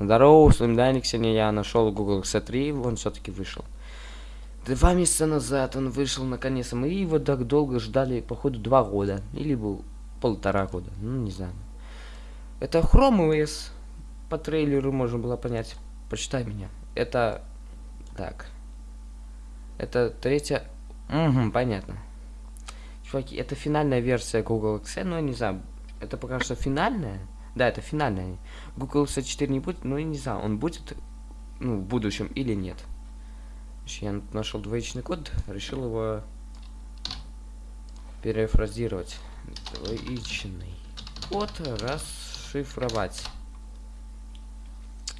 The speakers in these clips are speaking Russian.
Здорово, с вами Даник. Сегодня я нашел Google X3, он все-таки вышел. Два месяца назад он вышел наконец-то. Мы его так долго ждали, походу, два года. Или был полтора года. Ну, не знаю. Это Chrome OS. По трейлеру можно было понять. Почитай меня. Это... Так. Это третья... Угу, понятно. Чуваки, это финальная версия Google X, но не знаю. Это пока что финальная. Да, это финальная. Google S4 не будет, но я не знаю, он будет ну, в будущем или нет. Я нашел двоичный код, решил его перефразировать. Двоичный код расшифровать.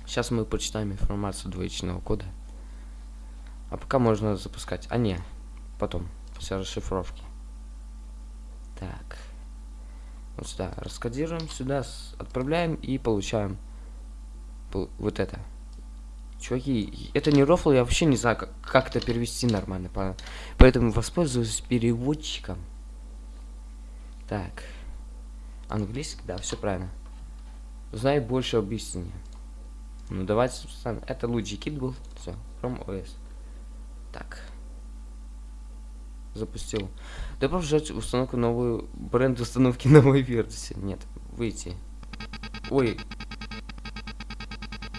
Сейчас мы почитаем информацию двоичного кода. А пока можно запускать. А не, потом, после расшифровки. Так. Вот сюда раскодируем, сюда отправляем и получаем вот это. Чуваки, это не рофл, я вообще не знаю, как, как это перевести нормально. Поэтому воспользуюсь переводчиком. Так. Английский, да, все правильно. Знай больше об истине. Ну давайте, это лучший кит был. Все, Chrome OS. Так запустил. Добро жать установку новую, бренд установки новой версии. Нет, выйти. Ой.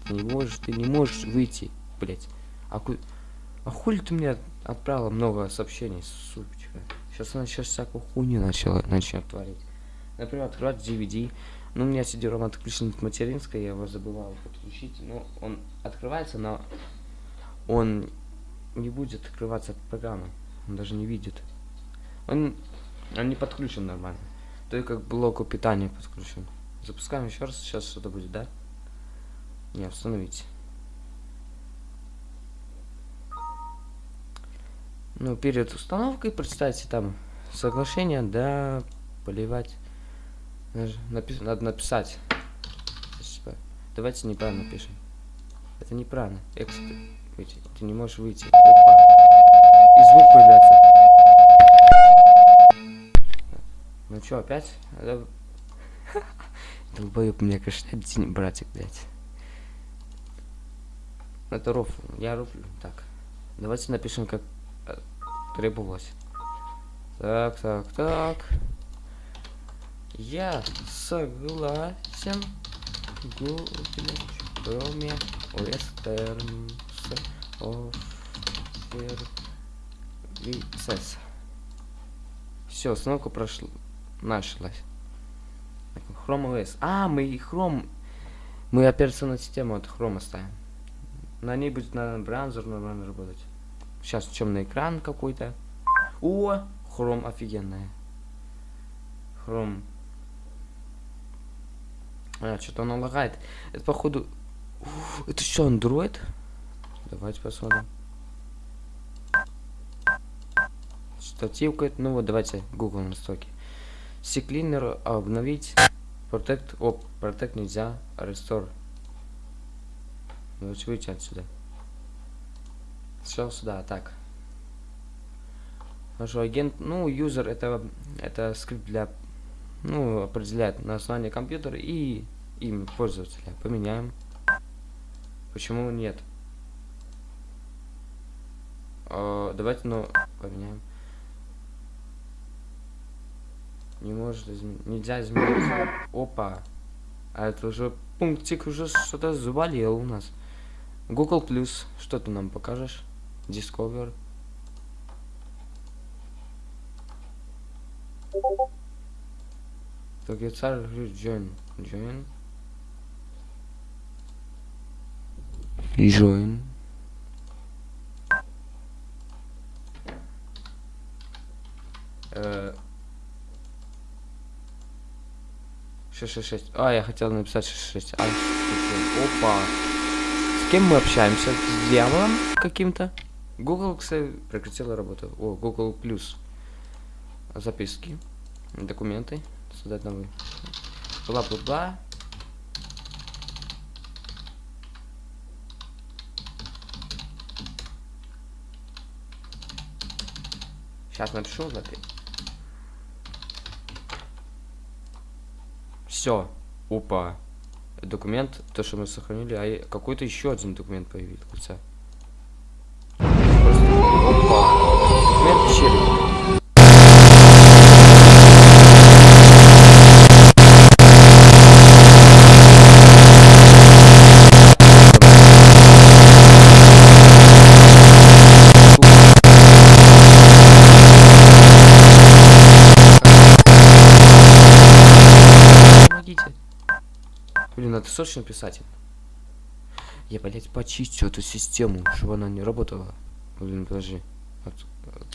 Ты не можешь, ты не можешь выйти, блять. А, ку... а хули ты мне отправила много сообщений, сучка. Сейчас она сейчас всякую хуйню начала, начнет творить. Например, открывать DVD. Ну, у меня CD-ROM отключен от материнской, я его забывал подключить. Ну, он открывается, но он не будет открываться от программы. Он даже не видит. Он, он не подключен нормально. Только к блоку питания подключен. Запускаем еще раз. Сейчас что-то будет, да? Не, установить. Ну, перед установкой представьте там соглашение, да, поливать. Напи надо написать. Давайте неправильно пишем. Это неправильно. Экспорт. Ты не можешь выйти. Опа и звук появляется. Ну чё, опять? Долбоёб, конечно, один братик, блядь. Это рофл. Я рофлю. Так. Давайте напишем, как э, требовалось. Так, так, так. Я согласен. Кроме Western Offer Success. Все, установка прошла. Нашлась. Chrome OS. А, мы и Chrome. Мы операционную систему от Chrome оставим. На ней будет, наверное, браузер нормально работать. Сейчас темный экран какой-то. О, Chrome офигенная. Chrome. А, что-то он лагает. Это походу... Это что, Android? Давайте посмотрим. штативка. Ну вот, давайте Google настройки. Секлинер обновить. Protect. Оп, Protect нельзя. Restore. Давайте выйти отсюда. Сначала сюда, так. Хорошо, агент, ну, юзер это, это скрипт для, ну, определяет название компьютера и имя пользователя. Поменяем. Почему нет? Э, давайте, ну, поменяем. Не может изменить. Нельзя изменить. Опа. А это уже пунктик уже что-то заболел у нас. Google Plus. Что ты нам покажешь? Discover. Так, я царь join. Join. Join. Э 666. А, я хотел написать 66. А, Опа. С кем мы общаемся? С дьяволом каким-то? Google, кстати, прекратила работу. О, Google Plus. Записки. Документы. Создать новый. Бла-бла-бла. Сейчас напишу запись. Все. Опа. документ, то, что мы сохранили, а какой-то еще один документ появился. Просто... Опа! Документ исчерен. Это срочно писать. Я, блядь, почистю эту систему, чтобы она не работала. Блин, подожди. От,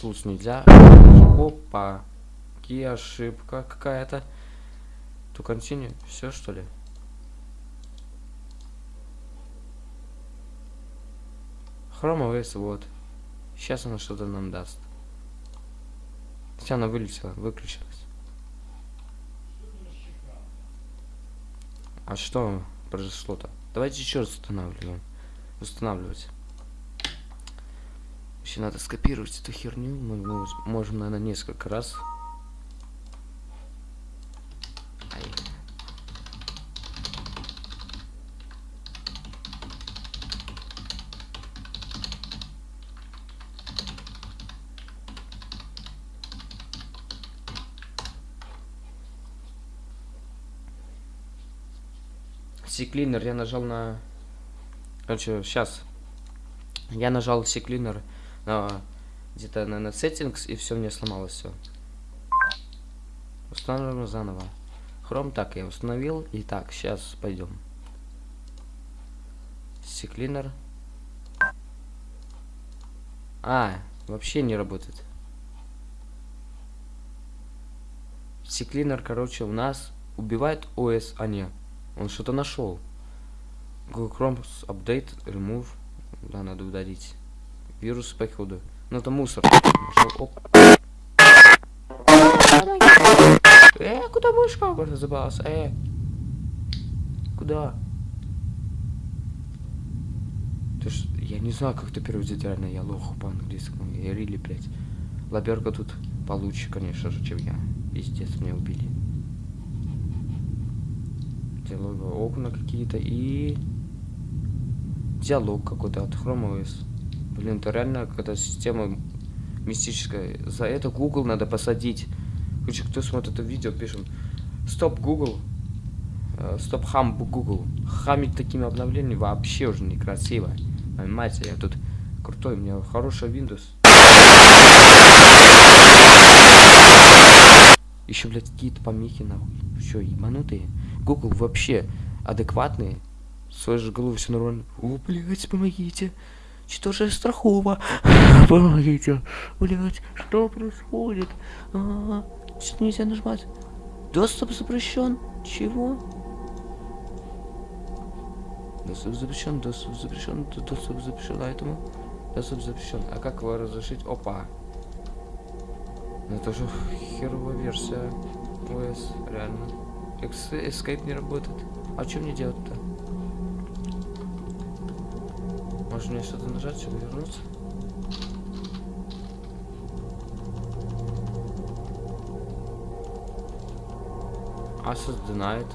тут нельзя. Опа. Какие ошибка какая-то. То континю. Все что ли? Хрома OS, вот. Сейчас она что-то нам даст. Хотя она вылетела, выключилась. А что произошло-то? Давайте еще раз устанавливаем. Устанавливать. Еще надо скопировать эту херню. Мы можем, наверное, несколько раз. Секлинер, я нажал на... Короче, сейчас. Я нажал секлинер на где-то на, на settings, и все мне сломалось все. Устанавливаем заново. Хром так я установил. И так, сейчас пойдем. Секлинер. А, вообще не работает. Секлинер, короче, у нас убивает ОС, а не. Он что-то нашел. Google Chrome update, remove. Да, надо удалить. Вирус походу. Ну это мусор. Нашел. Оп. Э, куда мышка забралась? Э. Куда? Ты ж, я не знаю, как это переводить реально, я лох по-английскому. Я рили, блядь. Лаберка тут получше, конечно же, чем я. Пиздец, меня убили диалоговые окна какие-то и диалог какой-то от Chrome OS. Блин, это реально какая-то система мистическая. За это Google надо посадить. Короче, кто смотрит это видео, пишем. Стоп, Google. Стоп, хам, Google. Хамить такими обновлениями вообще уже некрасиво. Понимаете, я тут крутой, у меня хороший Windows. Еще, блядь, какие-то помехи, нахуй. Что, ебанутые? Google вообще адекватный. В своей же голове все нормально. О, блядь, помогите. Что же страхово? Помогите. Блядь, что происходит? А -а -а. Что нельзя нажимать? Доступ запрещен. Чего? Доступ запрещен, доступ запрещен, доступ запрещен, а этому доступ запрещен. А как его разрешить? Опа. Это же херовая версия ОС, реально. Escape не работает. А что мне делать-то? Может мне что-то нажать, чтобы вернуться? Asus denied.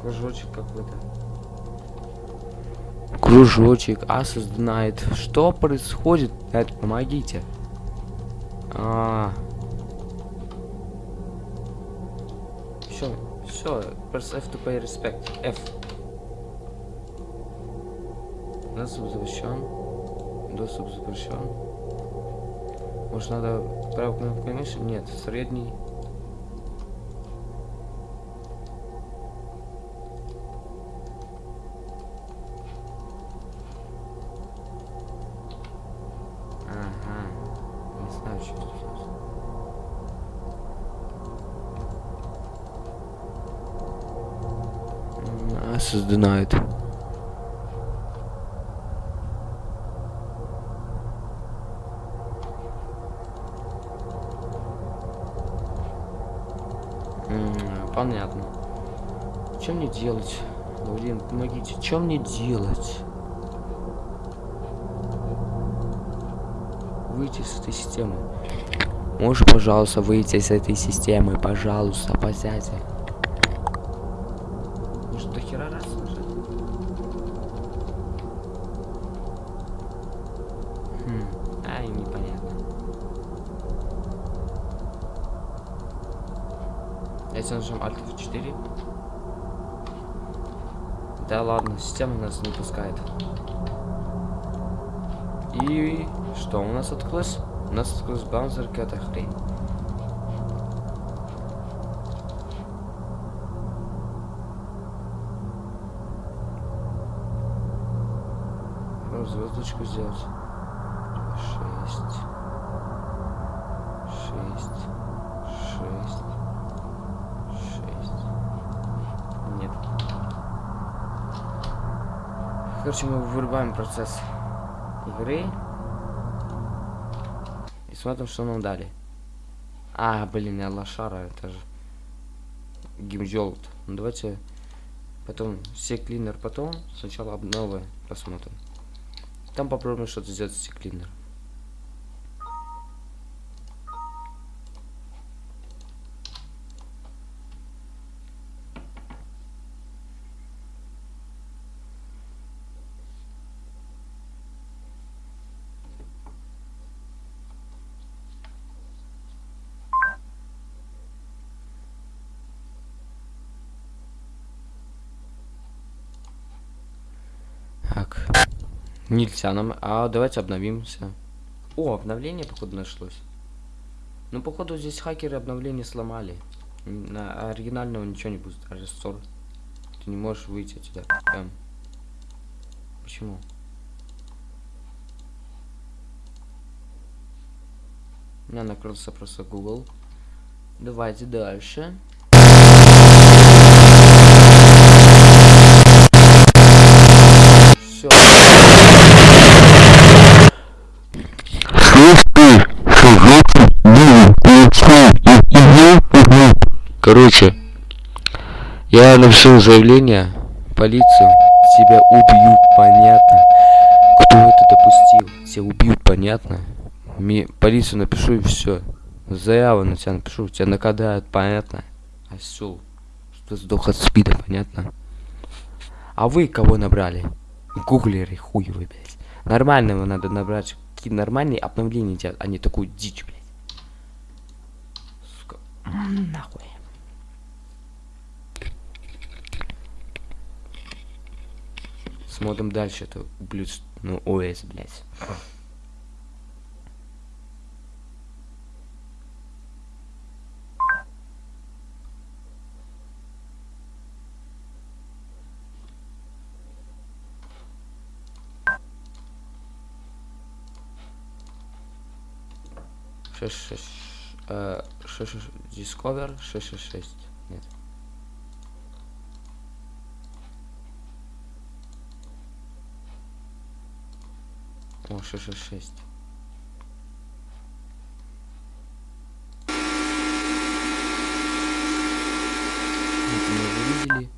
Кружочек какой-то. Кружочек, Asus denied. Что происходит? Помогите. А. Все, все, press F to pay respect. F. Доступ запрещен. Доступ запрещен. Может надо правой кнопкой мыши? Нет, средний. Asus denied. Понятно. Что мне делать? Блин, помогите. Что мне делать? Выйти с этой системы. Можешь, пожалуйста, выйти с этой системы? Пожалуйста, посядьте. Давайте нажмем Alt F4. Да ладно, система нас не пускает. И что у нас открылось? У нас открылась баунсер какая-то хрень. Звездочку сделать. Шесть. Шесть. Шесть. Нет. Короче, мы вырубаем процесс игры. И смотрим, что нам дали. А, блин, я лошара, это же гимжолт. Ну давайте потом все клинер потом, сначала обновы посмотрим. Там попробуем что-то сделать с клинер. Так. Нельзя нам. А давайте обновимся. О, обновление, походу, нашлось. Ну, походу, здесь хакеры обновление сломали. На оригинального ничего не будет. Рестор. Ты не можешь выйти отсюда. Эм. Почему? У меня накрылся просто Google. Давайте дальше. Короче, я напишу заявление полицию, тебя убьют, понятно. Кто это допустил? Тебя убьют, понятно. Ми полицию напишу и все. Заяву на тебя напишу, тебя накадают, понятно. Осел. Что сдох от спида, понятно. А вы кого набрали? Гуглеры хуевы, блядь. Нормального надо набрать. Какие нормальные обновления делать, а не такую дичь, блядь. Сука. Нахуй. Смотрим дальше, это ублюдство. Ну, ОС, блядь. Шесть, шесть, шесть, шесть, Discover, шесть, шесть, шесть. Это мы уже видели.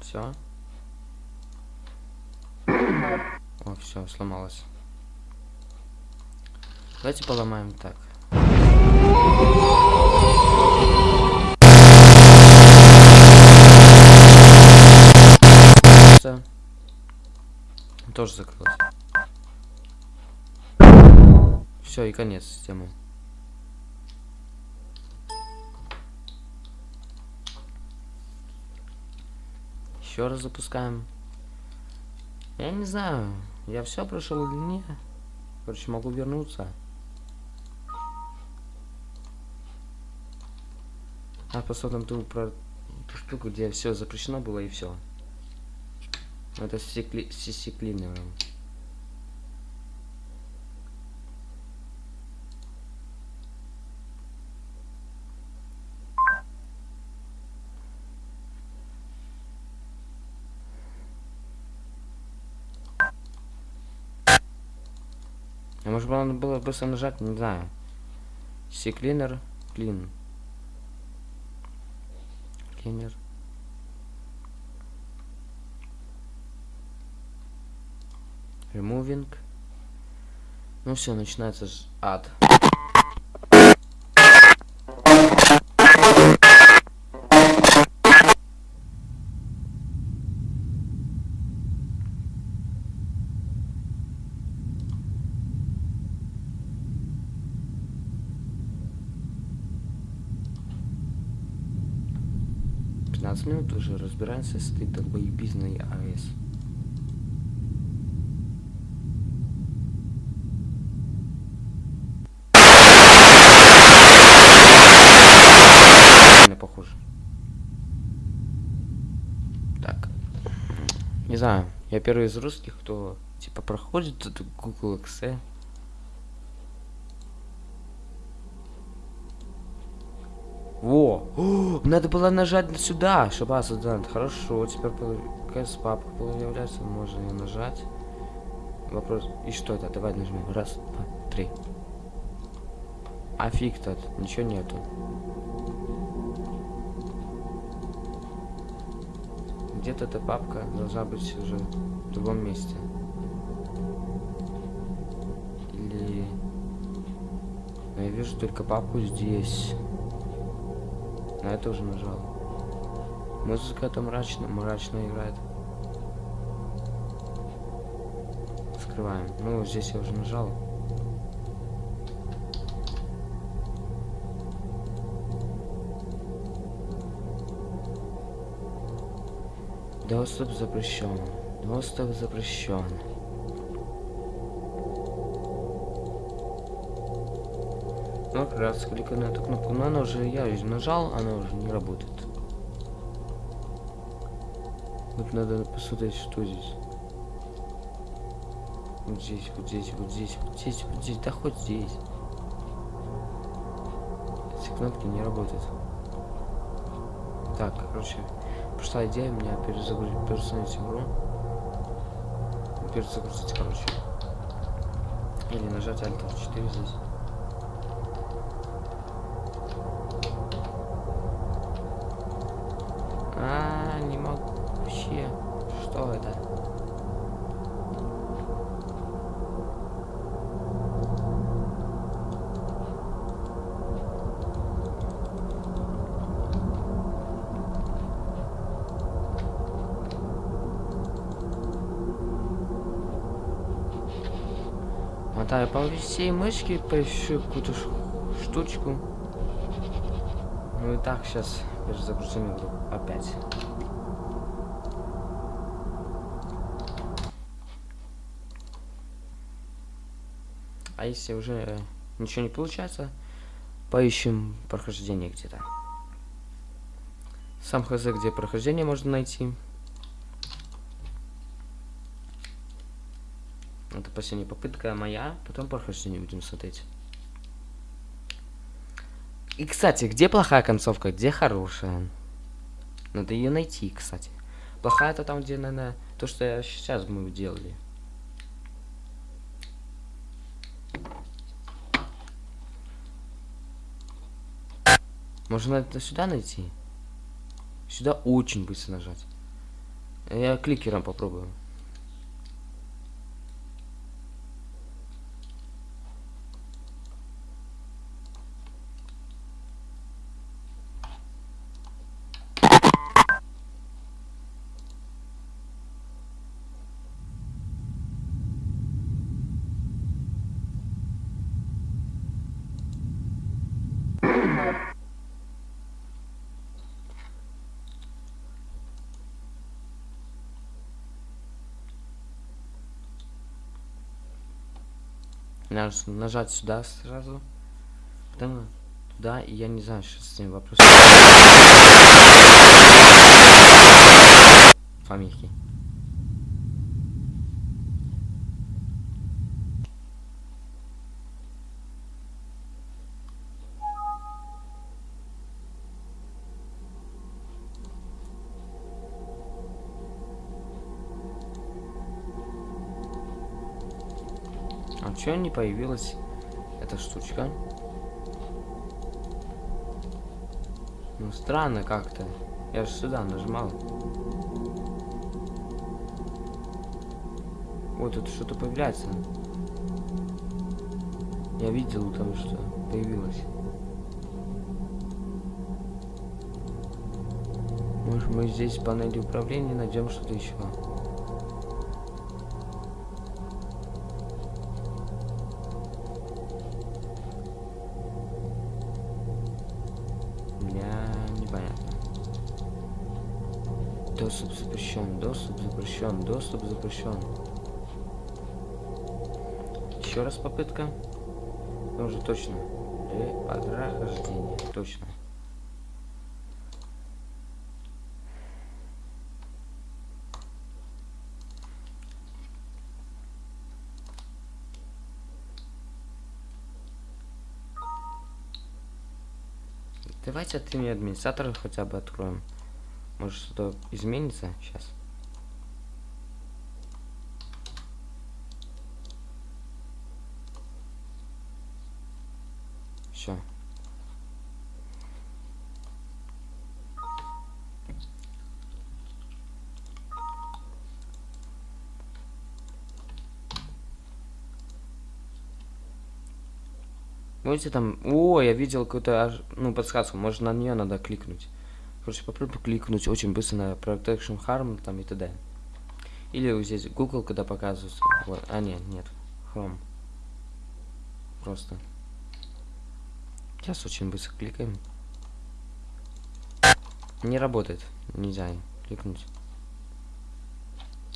Все. О, все, сломалось. Давайте поломаем так. Тоже закрылось. Все, и конец системы. Еще раз запускаем. Я не знаю, я все прошел или нет. Короче, могу вернуться. А посмотрим ту про ту штуку, где все запрещено было и все. Это стекли... стеклинное. А может надо было быстро нажать, не знаю. Секлинер, клин. Клинер. Removing. Ну все, начинается ад. 15 минут уже разбираемся с этой долбоебизной АЭС. Похоже. Так. Не знаю, я первый из русских, кто типа проходит эту Google Excel. Во! Надо было нажать сюда, чтобы сюда. Хорошо, теперь КС папка появляется, можно ее нажать. Вопрос. И что это? Давай нажмем. Раз, два, три. А фиг тут, ничего нету. Где-то эта папка должна быть уже в другом месте. Или... Но я вижу только папку здесь. На это уже нажал. Музыка там мрачно, мрачно играет. Скрываем. Ну, здесь я уже нажал. Доступ запрещен. Доступ запрещен. Ну, как раз кликаю на эту кнопку. Но она уже, я ее нажал, она уже не работает. Вот надо посмотреть, что здесь. Вот здесь, вот здесь, вот здесь, вот здесь, вот здесь, да хоть здесь. Эти кнопки не работают. Так, короче, пришла идея меня перезагрузить, перезагрузить игру. Перезагрузить, короче. Или нажать Alt F4 здесь. А, не могу вообще. Что это? Мотаю по всей мышке, поищу какую-то штучку. Ну и так, сейчас перезагрузим игру опять. А если уже ничего не получается, поищем прохождение где-то. Сам хз, где прохождение можно найти. Это последняя попытка моя, потом прохождение будем смотреть. И, кстати, где плохая концовка, где хорошая? Надо ее найти, кстати. Плохая это там, где, наверное, то, что сейчас мы делали. Можно это сюда найти? Сюда очень быстро нажать. Я кликером попробую. Надо нажать сюда сразу. Потом туда, и я не знаю, что с ним вопрос. Фамильки. Чё не появилась эта штучка? Ну странно как-то. Я же сюда нажимал. Вот тут что-то появляется. Я видел там что появилось. Может мы здесь в панели управления найдем что-то еще. Доступ запрещен, доступ запрещен, доступ запрещен. Еще раз попытка. Ну, уже точно. Для прохождения. Точно. Давайте от имени администратора хотя бы откроем. Может что-то изменится сейчас. Все. Видите там... О, я видел какую-то, ну, подсказку. Может, на нее надо кликнуть. Короче, попробуй кликнуть очень быстро на Protection Harm там и т.д. Или вот здесь Google, когда показывается. Вот. А, нет, нет. Chrome. Просто. Сейчас очень быстро кликаем. Не работает. Нельзя кликнуть.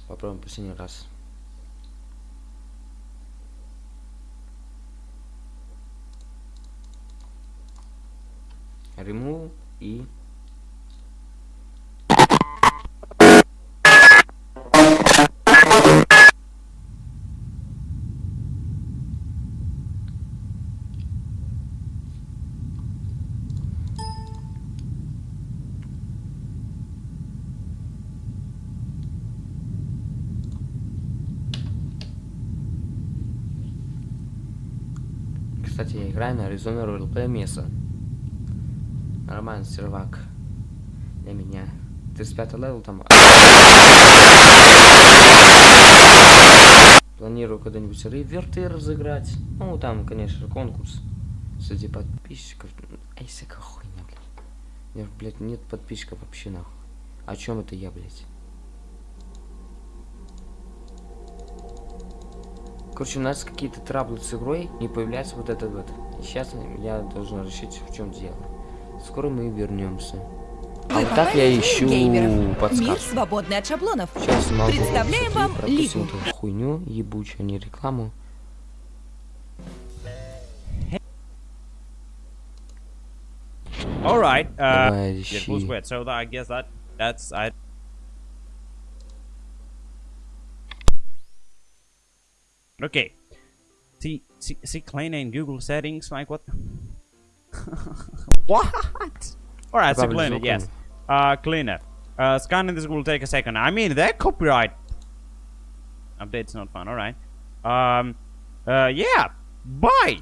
Попробуем последний раз. Remove и... Arizona Roleplay Mesa. Нормально, сервак. Для меня. 35 level там. Планирую когда-нибудь вирты разыграть. Ну, там, конечно, конкурс среди подписчиков. Ай, всякая хуйня, блядь. У нет подписчиков вообще, нахуй. О чем это я, блядь? Короче, у нас какие-то траблы с игрой, не появляется вот этот вот. Сейчас я должен решить, в чем дело. Скоро мы вернемся. А вот так я ищу геймеров. Мир подсказку. свободный от шаблонов. Сейчас могу Представляем вам пропустим Лигу. эту хуйню ебучую, а не рекламу. All right. Uh, ищи. who's wet? So that, I guess that that's I. Okay. See, see, see, cleaner in Google settings. Like what? what? All right, so Probably cleaner. so Yes. Uh, cleaner. Uh, scanning this will take a second. I mean, that copyright update's not fun. All right. Um. Uh. Yeah. Bye.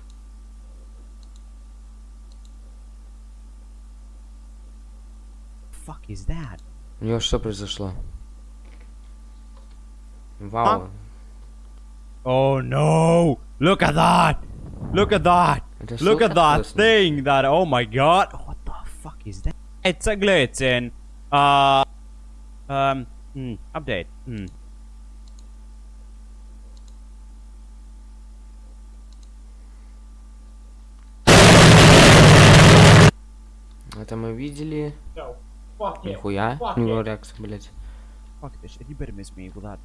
Fuck is that? У него что произошло? Вау. Oh no! Look at that! Look at that! Это Look что at that такое? thing! That oh my god! What the fuck is that? It's a glitch in uh um hmm, update. Hmm. Это мы видели. Нихуя. У него реакция, блядь. Fuck this shit. You better miss me with that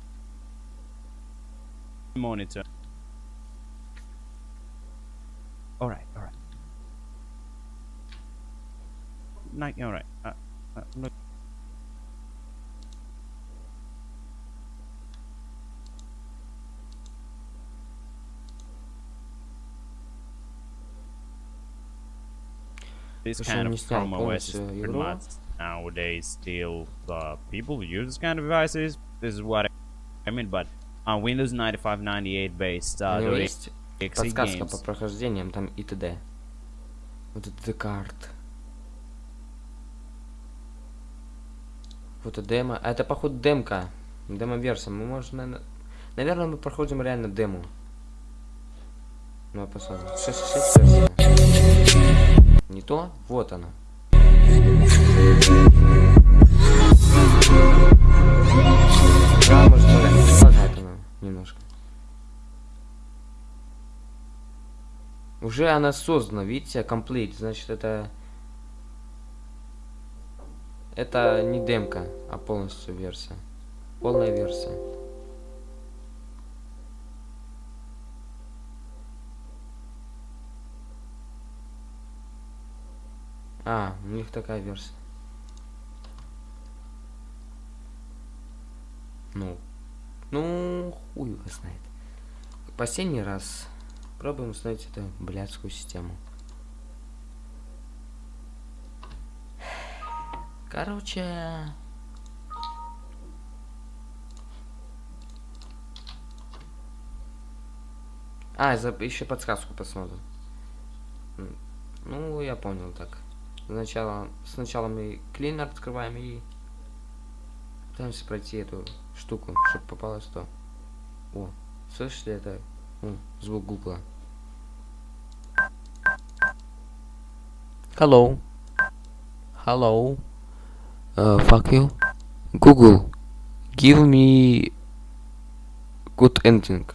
monitor. Alright, alright. Night, alright. Uh, uh, look. This kind of Chrome OS is pretty much nowadays still uh, people use this kind of devices. This is what I mean, but on Windows 9598 based uh, XE подсказка games. по прохождениям там и т.д. Вот это Декарт. Вот это демо. А это походу демка. Демо-версия. Мы можем, наверное... Наверное, мы проходим реально демо. Ну, а посмотрим. 6 версия. Не то? Вот она. Да, может, лагает она немножко. Уже она создана, видите, complete, значит это... Это не демка, а полностью версия. Полная версия. А, у них такая версия. Ну, ну, хуй его знает. Последний раз пробуем установить эту блядскую систему. Короче... А, за, еще подсказку посмотрим. Ну, я понял так. Сначала, сначала мы клинер открываем и пытаемся пройти эту штуку, чтобы попалось то. О, слышите это? О, звук гугла. Hello. Hello. Uh, fuck you. Google. Give me good ending.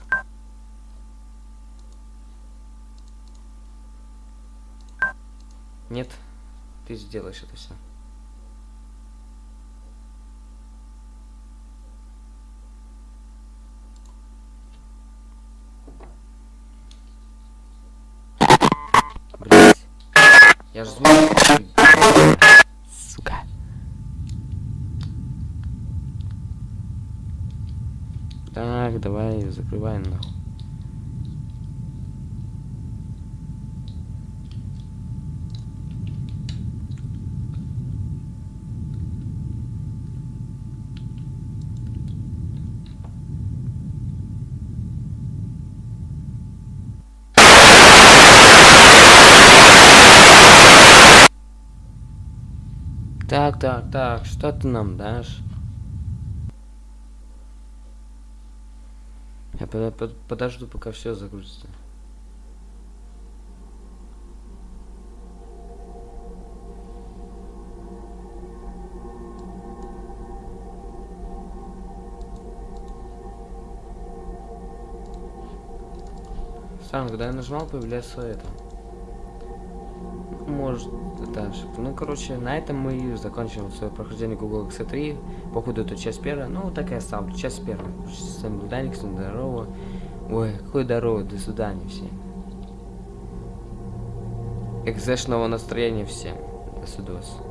Нет, ты сделаешь это все. Блять. Я ж звук. Сука. Так, давай, закрывай нахуй. Так, так, так, что ты нам дашь? Я под- под- подожду, пока все загрузится. Сам, когда я нажимал, появляется это. Может, это. Ну, короче, на этом мы закончим свое прохождение Google X3. Походу, это часть первая. Ну, так и оставлю. Часть первая. С вами был Даник, всем здорово. Ой, какой здорово, до свидания всем. Экзешного настроения всем. До свидос.